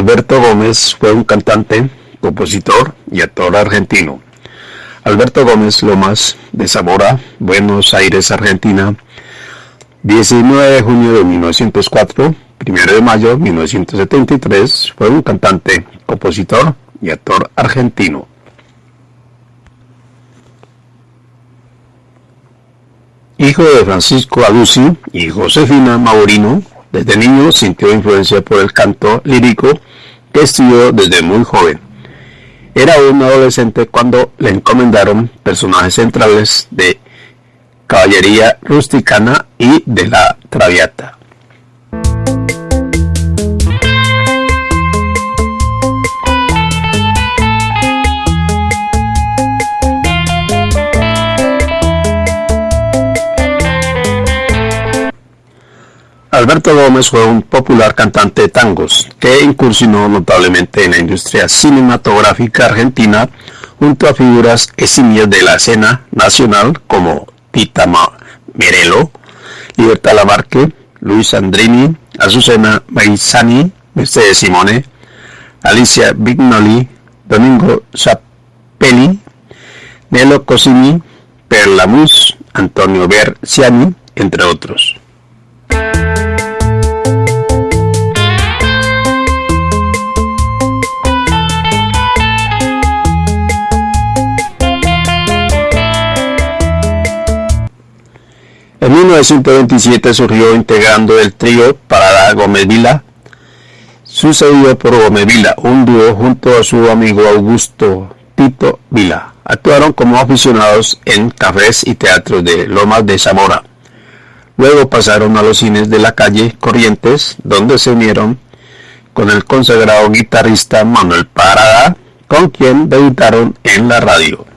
Alberto Gómez fue un cantante, compositor y actor argentino. Alberto Gómez Lomas de Zamora, Buenos Aires, Argentina, 19 de junio de 1904, 1 de mayo de 1973, fue un cantante, compositor y actor argentino. Hijo de Francisco Alusi y Josefina Maurino, desde niño sintió influencia por el canto lírico que estudió desde muy joven. Era un adolescente cuando le encomendaron personajes centrales de caballería rusticana y de la traviata. Alberto Gómez fue un popular cantante de tangos que incursionó notablemente en la industria cinematográfica argentina junto a figuras eximias de la escena nacional como Tita Merelo, Libertad Lamarque, Luis Andrini, Azucena Maizani, Mercedes Simone, Alicia Vignoli, Domingo Zappelli, Nelo Cosini, Perlamus, Antonio Berciani, entre otros. En 1927 surgió integrando el trío Parada Gómez Vila, sucedido por Gómez Vila, un dúo junto a su amigo Augusto Tito Vila. Actuaron como aficionados en cafés y teatros de Lomas de Zamora. Luego pasaron a los cines de la calle Corrientes, donde se unieron con el consagrado guitarrista Manuel Parada, con quien debutaron en la radio.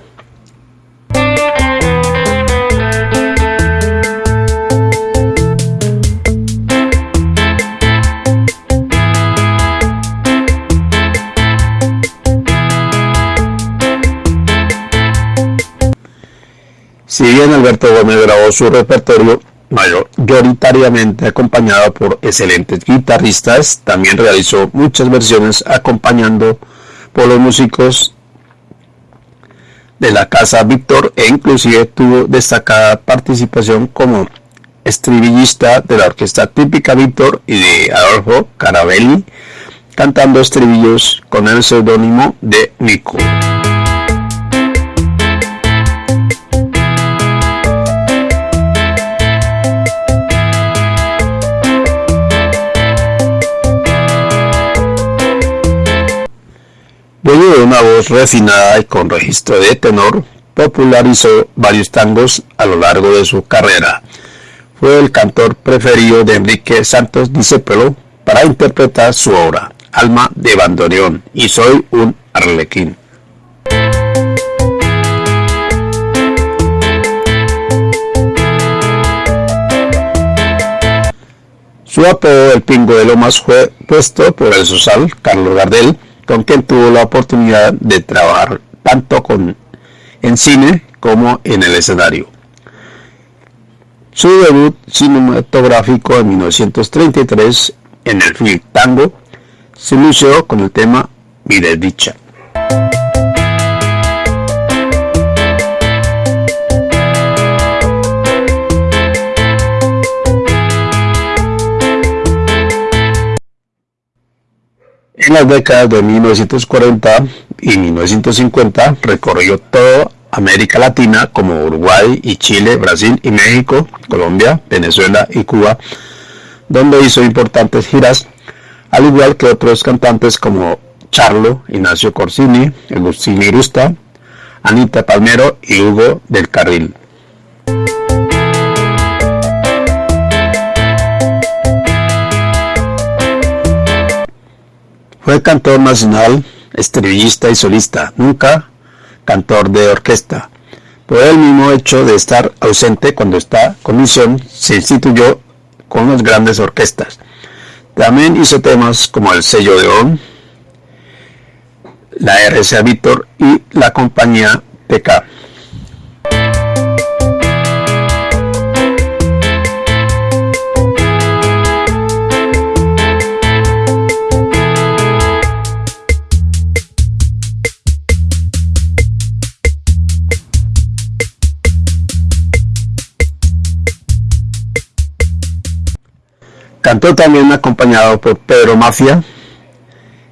Si bien Alberto Gómez grabó su repertorio mayoritariamente acompañado por excelentes guitarristas, también realizó muchas versiones acompañando por los músicos de la casa Víctor e inclusive tuvo destacada participación como estribillista de la orquesta típica Víctor y de Adolfo Carabelli, cantando estribillos con el seudónimo de Nico. Dueño de una voz refinada y con registro de tenor, popularizó varios tangos a lo largo de su carrera. Fue el cantor preferido de Enrique Santos Discépolo para interpretar su obra, Alma de Bandoneón y Soy un Arlequín. Su apodo, el Pingo de Lomas, fue puesto por el social Carlos Gardel, con quien tuvo la oportunidad de trabajar tanto con, en cine como en el escenario. Su debut cinematográfico en 1933 en el film Tango se lució con el tema Mi desdicha. En las décadas de 1940 y 1950 recorrió toda América Latina como Uruguay y Chile, Brasil y México, Colombia, Venezuela y Cuba, donde hizo importantes giras, al igual que otros cantantes como Charlo, Ignacio Corsini, Agustín Irusta, Anita Palmero y Hugo del Carril. Fue cantor nacional, estrellista y solista, nunca cantor de orquesta. Por el mismo hecho de estar ausente cuando está con misión, se instituyó con las grandes orquestas. También hizo temas como el sello de ON, la RCA Víctor y la compañía TK. Cantó también acompañado por Pedro Mafia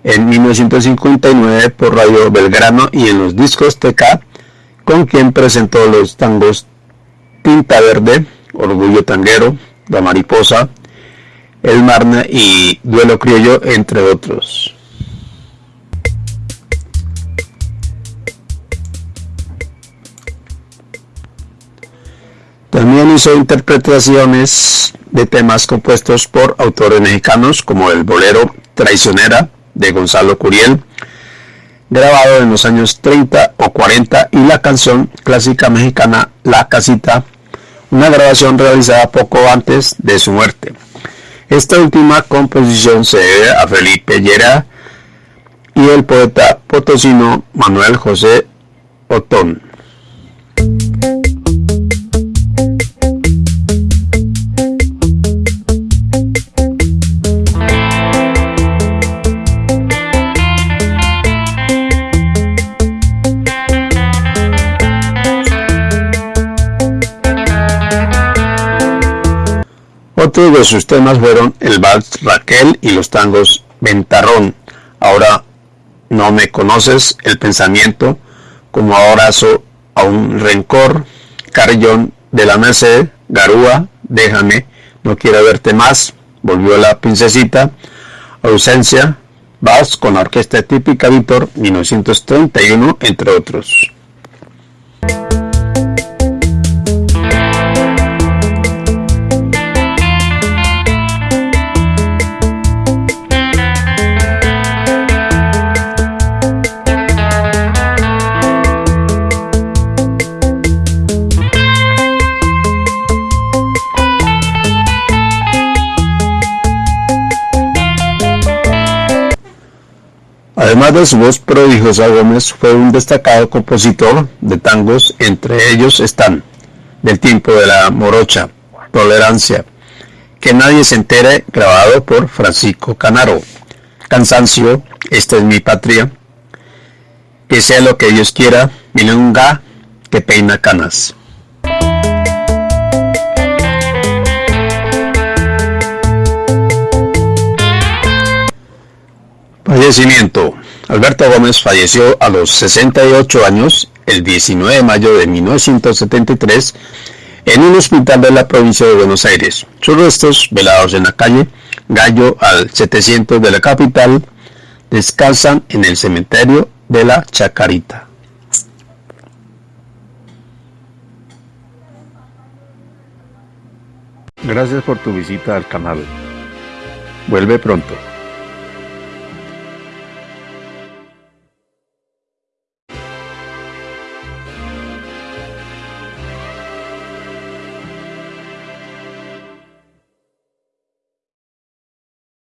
en 1959 por Radio Belgrano y en los discos TK, con quien presentó los tangos Tinta Verde, Orgullo Tanguero, La Mariposa, El Marne y Duelo Criollo, entre otros. También hizo interpretaciones de temas compuestos por autores mexicanos como el bolero Traicionera de Gonzalo Curiel, grabado en los años 30 o 40, y la canción clásica mexicana La Casita, una grabación realizada poco antes de su muerte. Esta última composición se debe a Felipe Llera y el poeta potosino Manuel José Otón. Otros de sus temas fueron el vals Raquel y los tangos Ventarrón, Ahora no me conoces, el pensamiento, como abrazo a un rencor, Carillón de la Merced, Garúa, déjame, no quiero verte más, volvió la princesita, ausencia, vals con la orquesta típica Víctor, 1931, entre otros. Su voz prodigiosa, Gómez fue un destacado compositor de tangos, entre ellos están Del tiempo de la morocha, Tolerancia, Que nadie se entere, grabado por Francisco Canaro, Cansancio, Esta es mi patria, Que sea lo que Dios quiera, Milonga, que peina canas. Fallecimiento. Alberto Gómez falleció a los 68 años el 19 de mayo de 1973 en un hospital de la provincia de Buenos Aires. Sus restos, velados en la calle Gallo al 700 de la capital, descansan en el cementerio de la Chacarita. Gracias por tu visita al canal. Vuelve pronto.